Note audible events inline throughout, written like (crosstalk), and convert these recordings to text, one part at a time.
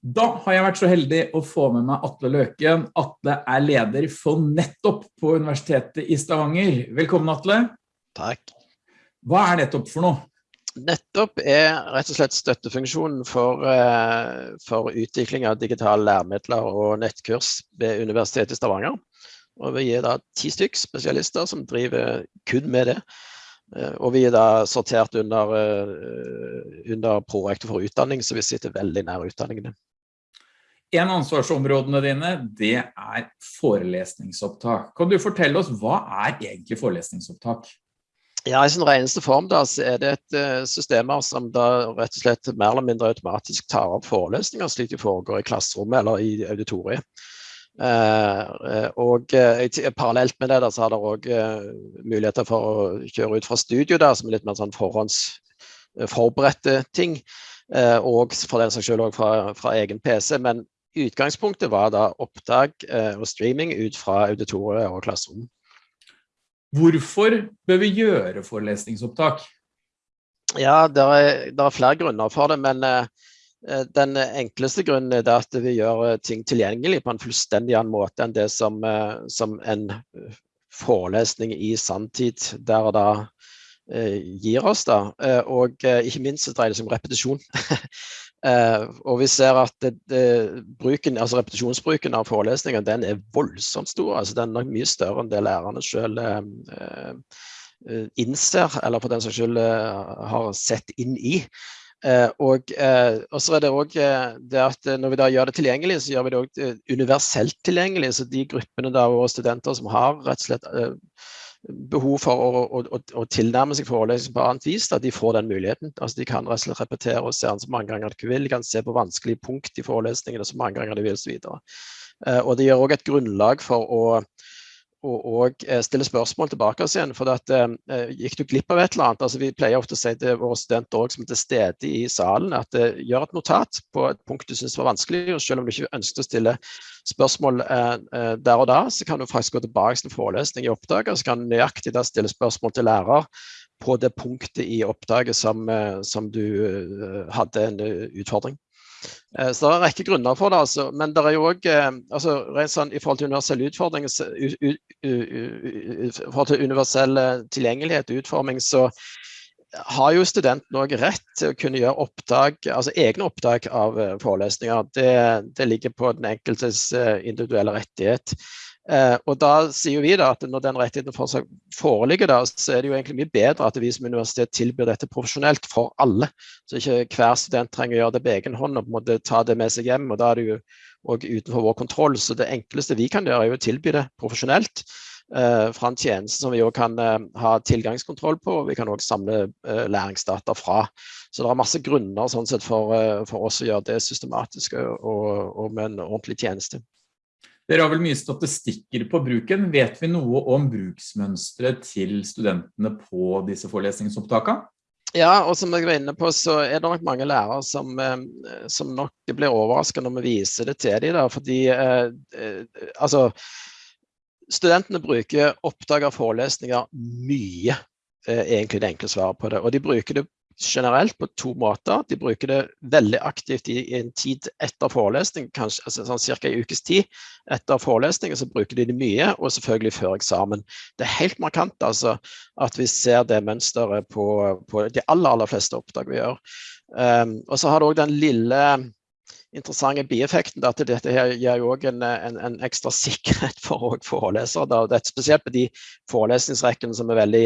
Da har jeg vært så heldig å få med meg Atle Løken. Atle er leder for Nettopp på Universitetet i Stavanger. Velkommen, Atle. Takk. Hva er Nettopp for noe? Nettopp er rett og slett støttefunksjonen for, eh, for utvikling av digitale læremidler og nettkurs ved Universitetet i Stavanger. Og vi er da ti stykk spesialister som driver kun med det. Eh, og vi er da sortert under, eh, under prorektor for utdanning, så vi sitter veldig nær utdanningene. En av ansvarsområdene dine, det er forelesningsopptak. Kan du fortelle oss, hva er egentlig forelesningsopptak? Ja, I sin reneste form da, så er det et uh, systemer som da rett og slett mer eller mindre automatisk tar opp forelesninger slik de foregår i klasserommet eller i auditoriet. Uh, og uh, Parallelt med det da, så har det òg muligheter for å kjøre ut fra studio, der, som er litt mer sånn forhåndsforberedte ting. og for den saks skyld òg fra, fra, egen PC. Men Utgangspunktet var da opptak eh, og streaming ut fra auditoriet og klasserom. Hvorfor bør vi gjøre forelesningsopptak? Ja, det er, er, flere grunner for det, men eh, eh den enkleste grunnen er at vi gjør ting tilgjengelig på en fullstendig annen måte enn det som, som en forelesning i sanntid der og da gir oss. da, Og ikke minst så dreier det seg om repetisjon. (laughs) Uh, og vi ser at det, det, bruken, altså repetisjonsbruken av forelesninger den er voldsomt stor. altså Den er mye større enn det lærerne selv uh, uh, innser, eller på den saks skyld har sett inn i. og, så er det òg det at når vi da gjør det tilgjengelig, så gjør vi det òg universelt tilgjengelig. Så de gruppene av våre studenter som har rett og slett behov for å, å, å tilnærme seg forelesning på annet vis, da de får den muligheten. Altså De kan rett og slett repetere og se den så mange ganger de vil. De kan se på vanskelige punkt i forelesningene så mange ganger de vil osv. Uh, og det gir òg et grunnlag for å og, og eh, stille spørsmål tilbake oss igjen. For at, eh, gikk du glipp av et eller annet? altså Vi pleier ofte å si til våre studenter også, som er til stede i salen at eh, gjør et notat på et punkt du syns var vanskelig. og Selv om du ikke ønsket å stille spørsmål eh, eh, der og da, så kan du faktisk gå tilbake til forelesning i oppdraget, og så kan du nøyaktig da stille spørsmål til lærer på det punktet i oppdraget som, eh, som du hadde en utfordring. Eh, så det er en rekke grunner for det. Altså. Men det er jo òg eh, altså, sånn, I forhold til universell utfordring, i forhold til universell eh, tilgjengelighet og utforming, så har jo studenten òg rett til å kunne gjøre opptak, altså egne opptak av forelesninger. Det, det ligger på den enkeltes individuelle rettighet. Eh, og da sier vi da at Når den rettigheten foreligger, da, så er det jo egentlig mye bedre at vi som universitet tilbyr dette profesjonelt for alle. Så ikke hver student trenger å gjøre det på egen hånd og på en måte ta det med seg hjem. og Da er det jo òg utenfor vår kontroll. Så det enkleste vi kan gjøre, er jo å tilby det profesjonelt. eh, fra en tjeneste som vi òg kan eh, ha tilgangskontroll på. og Vi kan òg samle uh, læringsdata fra. Så det er masse grunner sånn sett for, for oss å gjøre det systematisk og, og med en ordentlig tjeneste. Dere har vel mye statistikker på bruken. Vet vi noe om bruksmønstret til studentene på disse forelesningsopptakene? Ja, og som jeg var inne på, så er det nok mange lærere som, eh, som nok blir overrasket når vi viser det til dem. Da, fordi eh, eh, altså Studentene bruker oppdrag av forelesninger mye, eh, egentlig det enkle svaret på det. Og de bruker det generelt på to måter. De bruker det veldig aktivt i, en tid etter forelesning, kanskje altså sånn cirka en ukes tid etter forelesning, så bruker de det mye, og selvfølgelig før eksamen. Det er helt markant altså, at vi ser det mønsteret på, på de aller, aller fleste oppdrag vi gjør. Um, og så har du òg den lille interessante bieffekten at dette her gir jo òg en, en, en, ekstra sikkerhet for forelesere. Da. Det er spesielt på de forelesningsrekkene som er veldig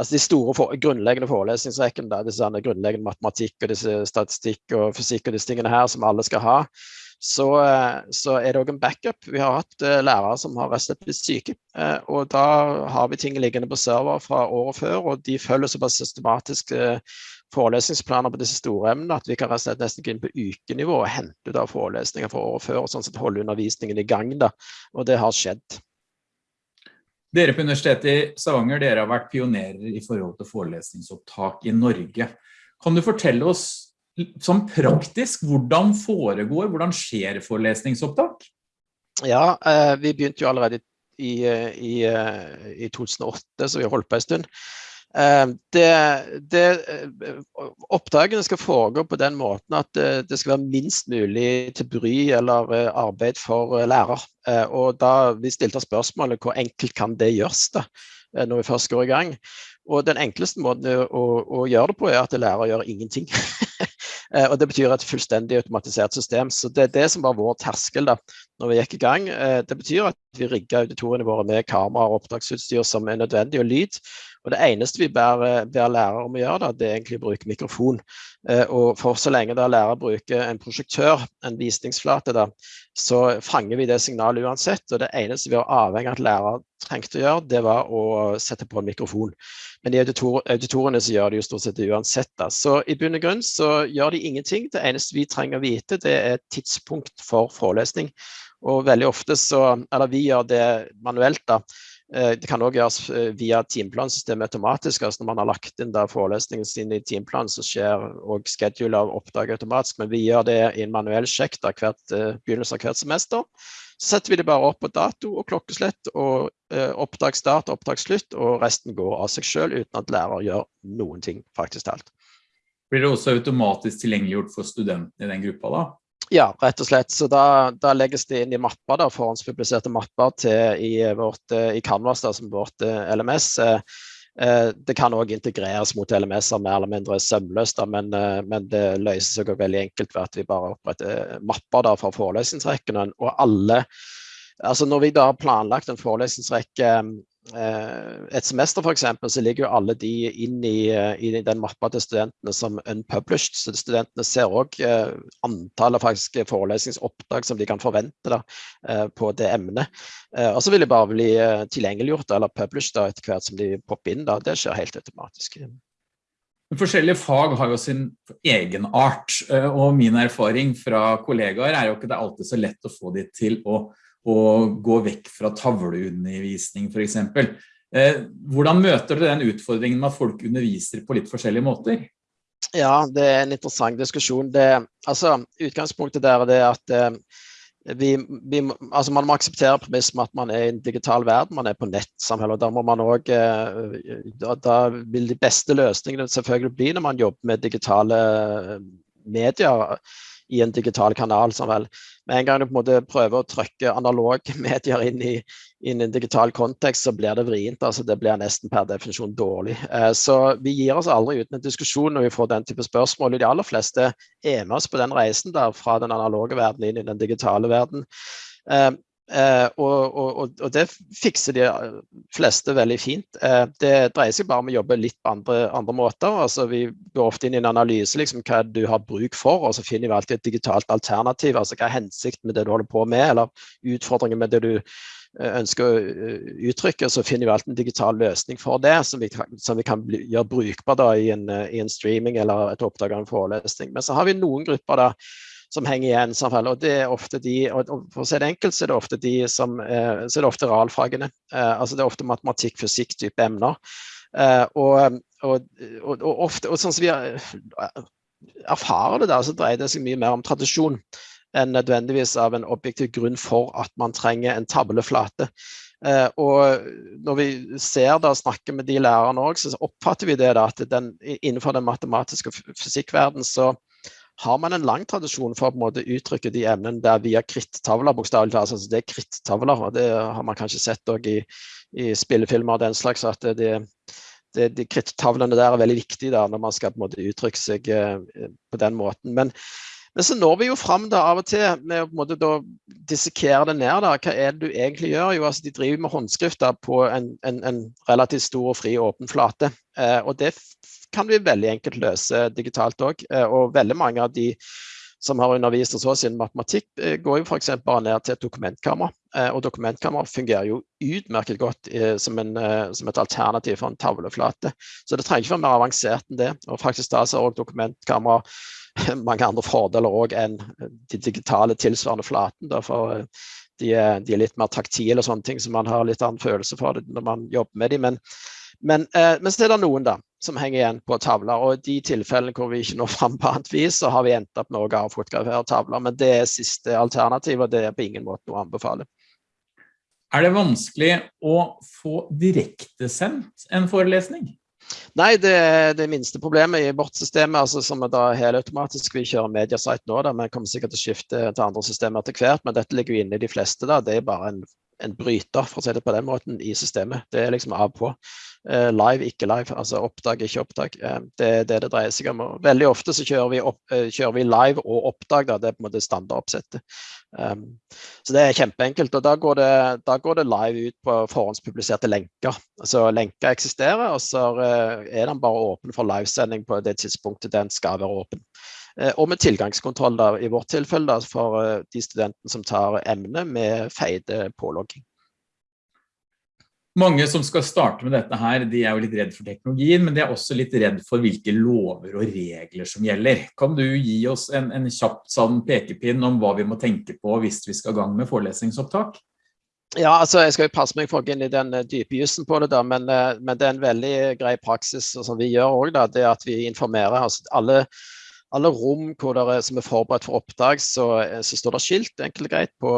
altså De store for, grunnleggende forelesningsrekkene, da, disse grunnleggende matematikk og statistikk og fysikk og disse tingene her som alle skal ha, så, så er det òg en backup. Vi har hatt uh, lærere som har rett og slett blitt syke. Uh, og da har vi ting liggende på server fra året før, og de følger såpass systematisk forelesningsplaner på disse store emnene at vi kan rett nesten gå inn på ukenivå og hente ut av forelesninger fra året før og sånn sett holde undervisningen i gang. da, Og det har skjedd. Dere på Universitetet i Stavanger dere har vært pionerer i forhold til forelesningsopptak i Norge. Kan du fortelle oss sånn praktisk hvordan foregår, hvordan skjer forelesningsopptak? Ja, eh, vi begynte jo allerede i, i, i 2008, så vi har holdt på en stund. Det, det, oppdragene skal foregå på den måten at det skal være minst mulig til bry eller arbeid for lærer. Og da vi stilte spørsmålet hvor enkelt kan det gjøres da, når vi først går i gang. Og den enkleste måten å, å gjøre det på er at lærer gjør ingenting. (laughs) Eh, og Det betyr et fullstendig automatisert system. så Det er det som var vår terskel da når vi gikk i gang. Eh, det betyr at vi rigga auditoriene våre med kamera og oppdragsutstyr som er nødvendig, og lyd. Og Det eneste vi ber, eh, ber lærere om å gjøre, da, det er egentlig å bruke mikrofon. Og for så lenge da lærere bruker en prosjektør, en visningsflate, da, så fanger vi det signalet uansett. Og det eneste vi var avhengig av at lærere trengte å gjøre, det var å sette på en mikrofon. Men i auditor auditorene så gjør de jo stort sett uansett. Da. Så i bunn og grunn så gjør de ingenting. Det eneste vi trenger å vite, det er tidspunkt for forelesning. Og veldig ofte så, eller vi gjør det manuelt da. Eh, det kan òg gjøres eh, via timeplansystemet automatisk. altså Når man har lagt inn da forelesningen sin i timeplanen, så skjer og schedule av oppdrag automatisk. Men vi gjør det i en manuell sjekk da hvert begynnelsen av hvert semester. Så setter vi det bare opp på dato og klokkeslett og eh, oppdragsstart og oppdragsslutt, og resten går av seg selv uten at lærer gjør noen ting, faktisk talt. Blir det også automatisk tilgjengeliggjort for studentene i den gruppa da? Ja, rett og slett. Så da, da legges det inn i mapper, da, forhåndspubliserte mapper til, i, vårt, eh, i Canvas, da, som vårt eh, LMS. Eh, Eh, det kan òg integreres mot LMS-er mer eller mindre sømløst, men, eh, men, det løser seg veldig enkelt ved at vi bare oppretter mapper da, for forelesningsrekkene. Og alle altså Når vi da har planlagt en forelesningsrekke Eh, et semester f.eks. så ligger jo alle de inn i, eh, i, den mappa til studentene som unpublished. Så studentene ser òg eh, antallet faktisk forelesningsoppdrag som de kan forvente da, eh, på det emnet. Eh, og så vil de bare bli eh, tilgjengeliggjort eller published da, etter hvert som de popper inn. Da. Det skjer helt automatisk. Forskjellige fag har jo sin egen art, og min erfaring fra kollegaer er jo ikke det alltid så lett å få de til å og gå vekk fra tavleundervisning eksempel. Eh, hvordan møter dere den utfordringen med at folk underviser på litt forskjellige måter? Ja, det er en interessant diskusjon. Det, altså, utgangspunktet der er det at eh, vi, vi, altså man må akseptere premissen at man er i en digital verden, man er på nettsamfunnet. Da, må man også, eh, da, da, vil de beste løsningene selvfølgelig bli når man jobber med digitale medier i en digital kanal. Sånn vel Med en gang du på en måte prøver å trykke analog (laughs) medier inn i, inn i en digital kontekst, så blir det vrient. altså Det blir nesten per definisjon dårlig. Eh, så vi gir oss aldri uten en diskusjon når vi får den type spørsmål. De aller fleste er med oss på den reisen der, fra den analoge verden inn i den digitale verden. Eh, Eh, og, og, og, det fikser de fleste veldig fint. Eh, det dreier seg bare om å jobbe litt på andre, andre måter. Altså, vi går ofte inn i en analyse liksom, hva du har bruk for, og så finner vi alltid et digitalt alternativ. altså Hva er hensikten med det du holder på med, eller utfordringen med det du eh, ønsker å eh, uttrykke, så finner vi alltid en digital løsning for det, som vi som vi kan bli, gjøre brukbar da, i, en, i, en, streaming eller et oppdag av en forelesning. Men så har vi noen grupper da, som henger igjen. Og det er ofte de, og for å si det enkelt, så er det ofte de som, eh, så er det ofte realfagene. Eh, altså det er ofte matematikk, fysikk type emner. Eh, og, og, og, og, ofte, og sånn som vi erfarer det der, så dreier det seg mye mer om tradisjon enn nødvendigvis av en objektiv grunn for at man trenger en tableflate. Eh, og når vi ser da, snakker med de lærerne òg, så oppfatter vi det da, at den, innenfor den matematiske fysikkverdenen så har man en lang tradisjon for å på en måte uttrykke de emnene der via krittavler. bokstavelig talt. Altså, det er krittavler, og det har man kanskje sett i, i, spillefilmer og den slags. at det, det, de krittavlene der er veldig viktige da, når man skal på en måte uttrykke seg eh, på den måten. Men, men, så når vi jo fram da av og til med å på en måte da dissekere det ned. da, Hva er det du egentlig gjør? Jo, altså De driver med håndskrifter på en, en, en relativt stor og fri åpen flate. Eh, og det kan vi veldig enkelt løse digitalt òg. Eh, og veldig mange av de som har undervist hos oss innen matematikk, eh, går jo f.eks. bare ned til et dokumentkamera. Eh, og dokumentkamera fungerer jo utmerket godt som, en, som, et alternativ for en tavleflate. Så det trenger ikke være mer avansert enn det. Og faktisk da så har også dokumentkamera (laughs) mange andre fordeler òg enn de digitale tilsvarende flaten. for de er, de er, litt mer taktile og sånne ting, så man har litt annen følelse for det når man jobber med dem. Men, men så er det noen, da som henger igjen på tavler. Og i de tilfellene hvor vi ikke når fram på annet vis, så har vi endt opp med å fotografere tavler. Men det er siste alternativ, og det er på ingen måte noe å anbefale. Er det vanskelig å få direktesendt en forelesning? Nei, det er det minste problemet i vårt system, altså som er da helautomatisk. Vi kjører Mediasite nå, da, vi kommer sikkert til å skifte til andre systemer etter hvert. Men dette ligger jo inne i de fleste. da, Det er bare en, en bryter for å si det på den måten, i systemet. Det er liksom av på. Uh, live, ikke live. Altså oppdag, ikke oppdag. Uh, det er det det dreier seg om. veldig ofte så kjører vi, opp, uh, kjører vi live og oppdag. Da. Det er på en måte standardoppsettet. Um, så det er kjempeenkelt. og da går, det, da går, det, live ut på forhåndspubliserte lenker. Altså Lenker eksisterer, og så er den bare åpen for livesending på det tidspunktet den skal være åpen. Og med tilgangskontroll da, i vårt tilfelle da, for de studentene som tar emnet med feide pålogging. Mange som skal starte med dette her, de er jo litt redd for teknologien, men de er også litt redd for hvilke lover og regler som gjelder. Kan du gi oss en, en kjapt sånn pekepinn om hva vi må tenke på hvis vi skal i gang med forelesningsopptak? Ja, altså jeg skal jo passe meg for å gå inn i den eh, dype jussen på det, da, men, eh, men, det er en veldig grei praksis som vi gjør også, det er at vi informerer. Altså, alle alle rom er, som er forberedt for oppdrag, så, så står det skilt enkelt og greit på,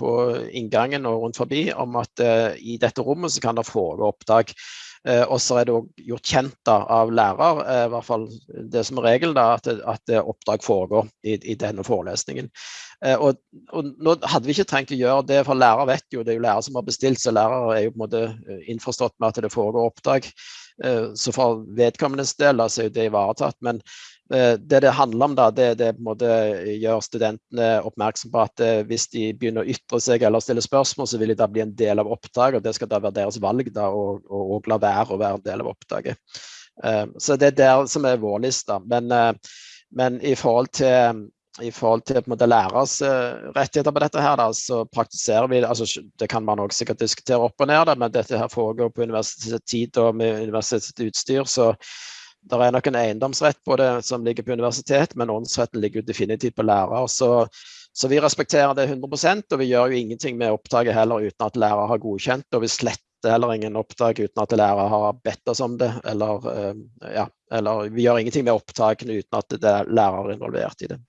på, inngangen og rundt forbi om at eh, i dette rommet så kan det foregå oppdrag. Eh, og så er det òg gjort kjent da, av lærer, eh, i hvert fall det som regelen, da, at, at oppdrag foregår i, i denne forelesningen. Og, og, nå hadde vi ikke trengt å gjøre det, for lærer vet jo, det er jo lærer som har bestilt, så lærer er jo på en måte innforstått med at det foregår oppdrag. Så for vedkommendes del da, så er det ivaretatt. men Eh, det det handler om, da, det, det gjør studentene oppmerksom på at eh, hvis de begynner å ytre seg eller stille spørsmål, så vil de da bli en del av oppdraget. og Det skal da være deres valg da, og, og, og la være å være en del av oppdraget. Uh, så det er der som er vår liste. Men, men i forhold til i forhold til på måte lærers rettigheter på dette, her, da, så praktiserer vi altså, Det kan man også sikkert diskutere opp og ned, da, men dette her foregår på universitetstid og med universitetsutstyr. så det er nok en eiendomsrett det som ligger på universitet, men åndsretten ligger definitivt på lærer. Så, så, vi respekterer det 100% og vi gjør jo ingenting med opptaket heller uten at lærer har godkjent. Og vi sletter heller ingen opptak uten at lærer har bedt oss om det. Eller, eh, ja, eller vi gjør ingenting med opptakene uten at det er lærer involvert i det.